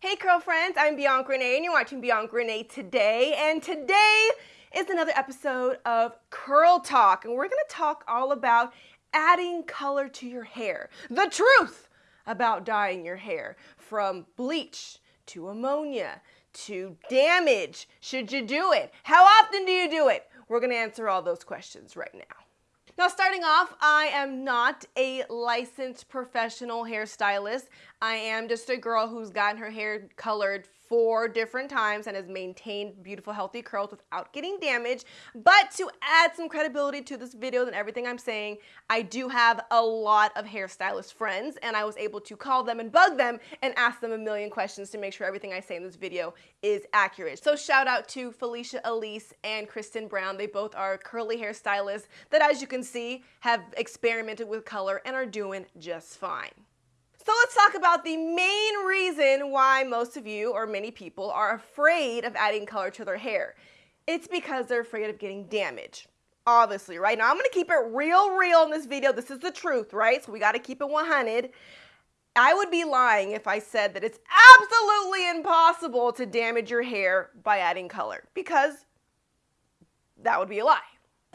Hey curl friends, I'm Bianca Renee and you're watching Bianca Renee today and today is another episode of Curl Talk and we're going to talk all about adding color to your hair. The truth about dyeing your hair from bleach to ammonia to damage. Should you do it? How often do you do it? We're going to answer all those questions right now. Now, starting off, I am not a licensed professional hairstylist. I am just a girl who's gotten her hair colored four different times and has maintained beautiful healthy curls without getting damaged. But to add some credibility to this video and everything I'm saying, I do have a lot of hairstylist friends and I was able to call them and bug them and ask them a million questions to make sure everything I say in this video is accurate. So shout out to Felicia Elise and Kristen Brown. They both are curly hairstylists that as you can see have experimented with color and are doing just fine. So let's talk about the main reason why most of you or many people are afraid of adding color to their hair. It's because they're afraid of getting damage. Obviously, right? Now I'm gonna keep it real, real in this video. This is the truth, right? So we gotta keep it 100. I would be lying if I said that it's absolutely impossible to damage your hair by adding color because that would be a lie.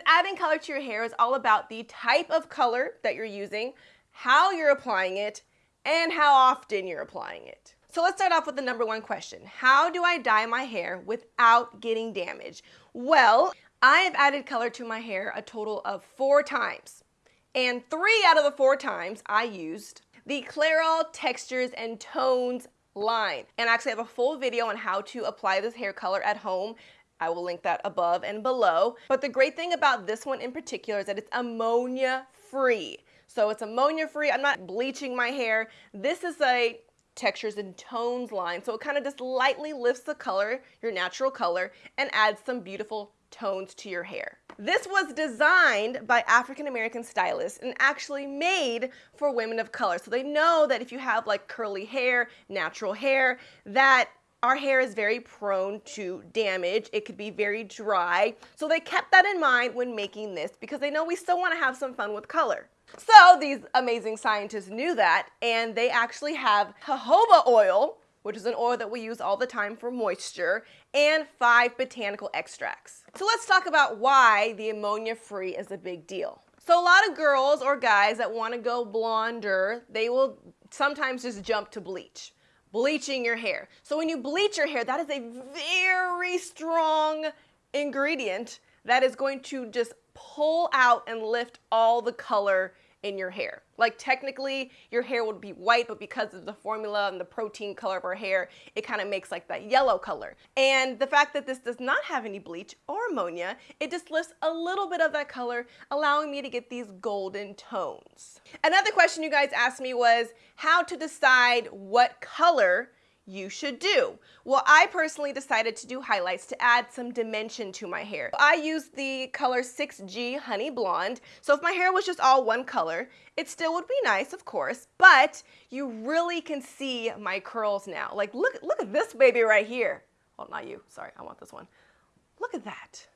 Adding color to your hair is all about the type of color that you're using, how you're applying it, and how often you're applying it. So let's start off with the number one question. How do I dye my hair without getting damage? Well, I have added color to my hair a total of four times. And three out of the four times I used the Clairol Textures and Tones line. And I actually have a full video on how to apply this hair color at home. I will link that above and below. But the great thing about this one in particular is that it's ammonia free. So it's ammonia free. I'm not bleaching my hair. This is a textures and tones line. So it kind of just lightly lifts the color, your natural color, and adds some beautiful tones to your hair. This was designed by African American stylists and actually made for women of color. So they know that if you have like curly hair, natural hair, that our hair is very prone to damage. It could be very dry. So they kept that in mind when making this because they know we still want to have some fun with color. So these amazing scientists knew that and they actually have jojoba oil, which is an oil that we use all the time for moisture, and five botanical extracts. So let's talk about why the ammonia free is a big deal. So a lot of girls or guys that want to go blonder, they will sometimes just jump to bleach bleaching your hair. So when you bleach your hair, that is a very strong ingredient that is going to just pull out and lift all the color in your hair. Like technically your hair would be white, but because of the formula and the protein color of our hair, it kind of makes like that yellow color. And the fact that this does not have any bleach or ammonia, it just lifts a little bit of that color, allowing me to get these golden tones. Another question you guys asked me was how to decide what color you should do. Well, I personally decided to do highlights to add some dimension to my hair. I used the color 6G Honey Blonde. So if my hair was just all one color, it still would be nice, of course, but you really can see my curls now. Like, look, look at this baby right here. Well, not you, sorry, I want this one. Look at that.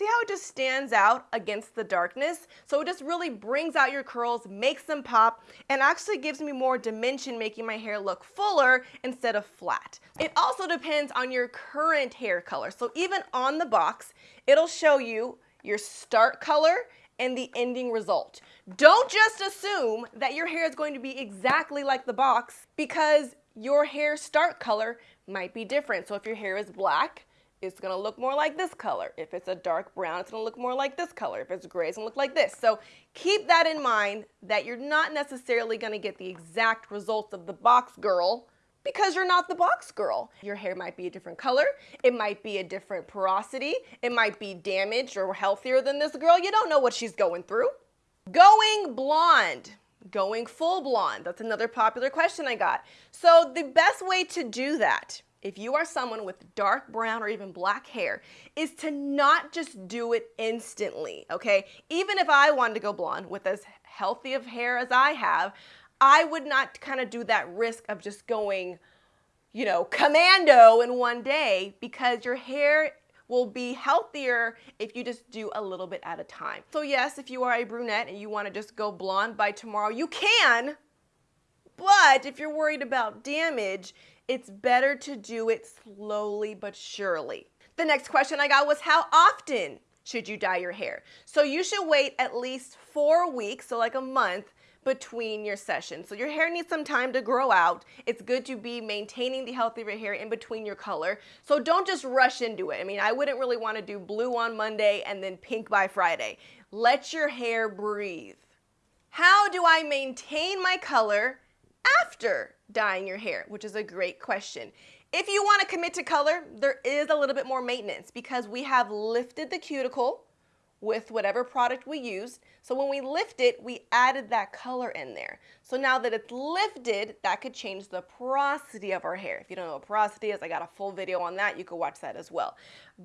See how it just stands out against the darkness? So it just really brings out your curls, makes them pop, and actually gives me more dimension, making my hair look fuller instead of flat. It also depends on your current hair color. So even on the box, it'll show you your start color and the ending result. Don't just assume that your hair is going to be exactly like the box because your hair start color might be different. So if your hair is black, it's to look more like this color. If it's a dark brown, it's to look more like this color. If it's gray, it's to look like this. So keep that in mind that you're not necessarily to get the exact results of the box girl because you're not the box girl. Your hair might be a different color. It might be a different porosity. It might be damaged or healthier than this girl. You don't know what she's going through. Going blonde. Going full blonde. That's another popular question I got. So the best way to do that if you are someone with dark brown or even black hair, is to not just do it instantly, okay? Even if I wanted to go blonde with as healthy of hair as I have, I would not kind of do that risk of just going, you know, commando in one day because your hair will be healthier if you just do a little bit at a time. So yes, if you are a brunette and you want to just go blonde by tomorrow, you can. But if you're worried about damage, it's better to do it slowly but surely. The next question I got was how often should you dye your hair? So you should wait at least four weeks, so like a month, between your sessions. So your hair needs some time to grow out. It's good to be maintaining the health of your hair in between your color. So don't just rush into it. I mean, I wouldn't really want to do blue on Monday and then pink by Friday. Let your hair breathe. How do I maintain my color after dyeing your hair? Which is a great question. If you want to commit to color, there is a little bit more maintenance because we have lifted the cuticle with whatever product we used. So when we lift it, we added that color in there. So now that it's lifted, that could change the porosity of our hair. If you don't know what porosity is, I got a full video on that. You can watch that as well.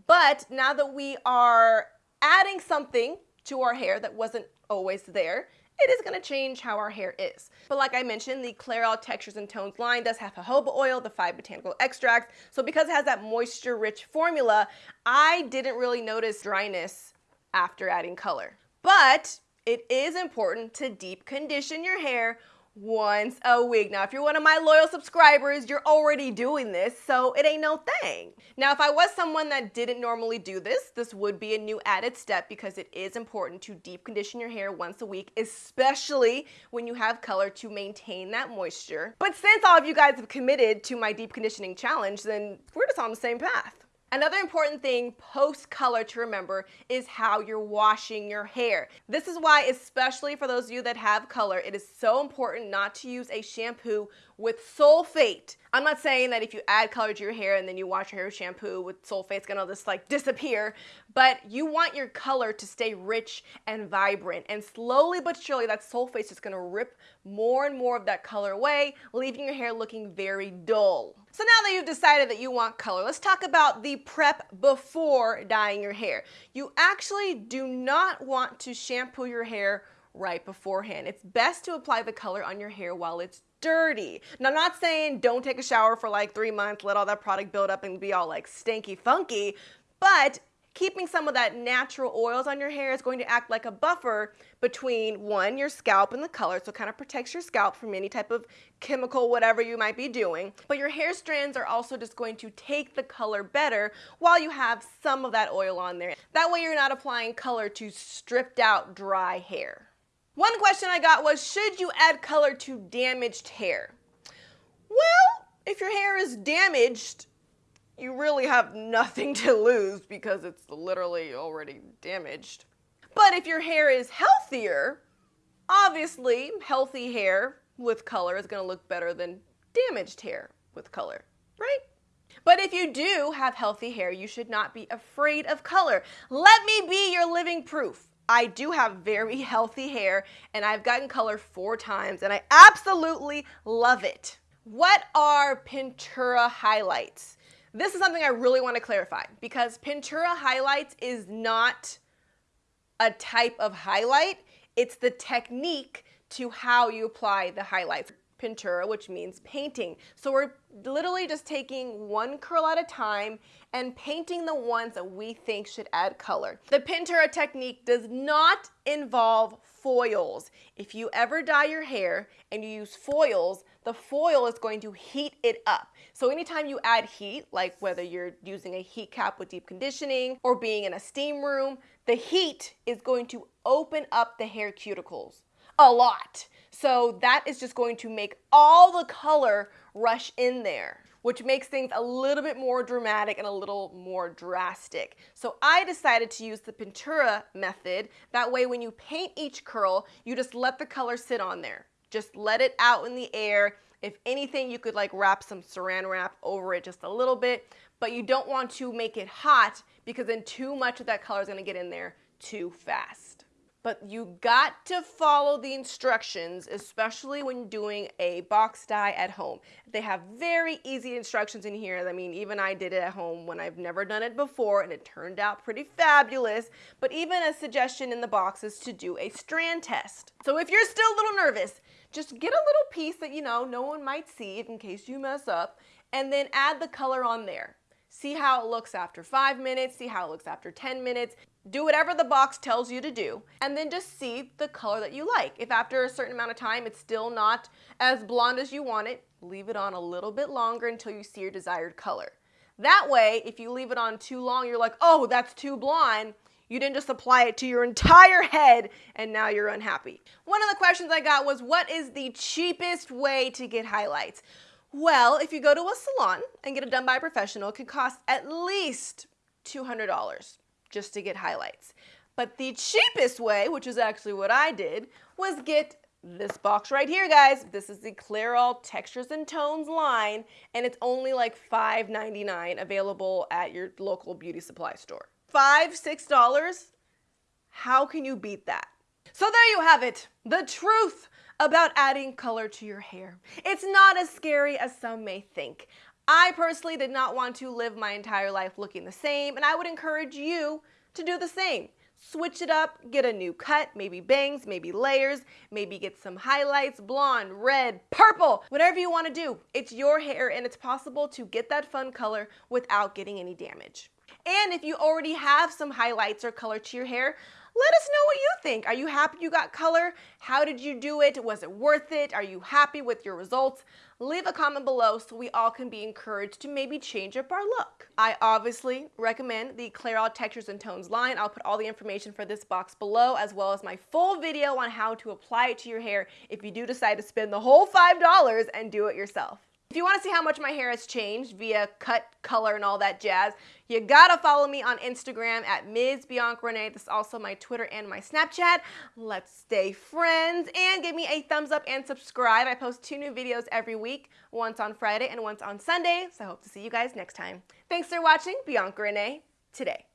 But now that we are adding something to our hair that wasn't always there, it is to change how our hair is. But like I mentioned, the Clairol Textures and Tones line does have jojoba oil, the five botanical extracts. So because it has that moisture-rich formula, I didn't really notice dryness after adding color. But it is important to deep condition your hair once a week. Now, if you're one of my loyal subscribers, you're already doing this, so it ain't no thing. Now, if I was someone that didn't normally do this, this would be a new added step because it is important to deep condition your hair once a week, especially when you have color to maintain that moisture. But since all of you guys have committed to my deep conditioning challenge, then we're just on the same path. Another important thing post color to remember is how you're washing your hair. This is why, especially for those of you that have color, it is so important not to use a shampoo with sulfate. I'm not saying that if you add color to your hair and then you wash your hair with shampoo with sulfate, it's gonna just like disappear, but you want your color to stay rich and vibrant. And slowly but surely, that sulfate is just gonna rip more and more of that color away, leaving your hair looking very dull. So now that you've decided that you want color, let's talk about the prep before dyeing your hair. You actually do not want to shampoo your hair right beforehand. It's best to apply the color on your hair while it's dirty. Now, I'm not saying don't take a shower for like three months, let all that product build up and be all like stanky funky, but keeping some of that natural oils on your hair is going to act like a buffer between one, your scalp and the color, so it kind of protects your scalp from any type of chemical, whatever you might be doing. But your hair strands are also just going to take the color better while you have some of that oil on there. That way you're not applying color to stripped out dry hair. One question I got was, should you add color to damaged hair? Well, if your hair is damaged, you really have nothing to lose because it's literally already damaged. But if your hair is healthier, obviously healthy hair with color is going to look better than damaged hair with color, right? But if you do have healthy hair, you should not be afraid of color. Let me be your living proof. I do have very healthy hair and I've gotten color four times and I absolutely love it. What are Pintura highlights? This is something I really want to clarify because Pintura highlights is not a type of highlight. It's the technique to how you apply the highlights. Pintura, which means painting. So we're literally just taking one curl at a time and painting the ones that we think should add color. The Pintura technique does not involve foils. If you ever dye your hair and you use foils, the foil is going to heat it up. So anytime you add heat, like whether you're using a heat cap with deep conditioning or being in a steam room, the heat is going to open up the hair cuticles a lot. So that is just going to make all the color rush in there which makes things a little bit more dramatic and a little more drastic. So I decided to use the Pintura method. That way when you paint each curl, you just let the color sit on there. Just let it out in the air. If anything, you could like wrap some saran wrap over it just a little bit, but you don't want to make it hot because then too much of that color is gonna get in there too fast but you got to follow the instructions, especially when doing a box dye at home. They have very easy instructions in here. I mean, even I did it at home when I've never done it before and it turned out pretty fabulous. But even a suggestion in the box is to do a strand test. So if you're still a little nervous, just get a little piece that, you know, no one might see in case you mess up, and then add the color on there. See how it looks after five minutes, see how it looks after 10 minutes. Do whatever the box tells you to do, and then just see the color that you like. If after a certain amount of time it's still not as blonde as you want it, leave it on a little bit longer until you see your desired color. That way, if you leave it on too long, you're like, oh, that's too blonde. You didn't just apply it to your entire head and now you're unhappy. One of the questions I got was, what is the cheapest way to get highlights? Well, if you go to a salon and get it done by a professional, it could cost at least $200 just to get highlights. But the cheapest way, which is actually what I did, was get this box right here, guys. This is the Clairol Textures and Tones line, and it's only like $5.99 available at your local beauty supply store. Five, six dollars? How can you beat that? So there you have it, the truth about adding color to your hair. It's not as scary as some may think. I personally did not want to live my entire life looking the same, and I would encourage you to do the same. Switch it up, get a new cut, maybe bangs, maybe layers, maybe get some highlights, blonde, red, purple, whatever you want to do. It's your hair and it's possible to get that fun color without getting any damage. And if you already have some highlights or color to your hair, let us know what you think. Are you happy you got color? How did you do it? Was it worth it? Are you happy with your results? Leave a comment below so we all can be encouraged to maybe change up our look. I obviously recommend the Clairol Textures and Tones line. I'll put all the information for this box below as well as my full video on how to apply it to your hair if you do decide to spend the whole $5 and do it yourself. If you want to see how much my hair has changed via cut, color, and all that jazz, you gotta follow me on Instagram at Ms. Bianca Renee. This is also my Twitter and my Snapchat. Let's stay friends and give me a thumbs up and subscribe. I post two new videos every week, once on Friday and once on Sunday. So I hope to see you guys next time. Thanks for watching Bianca Renee today.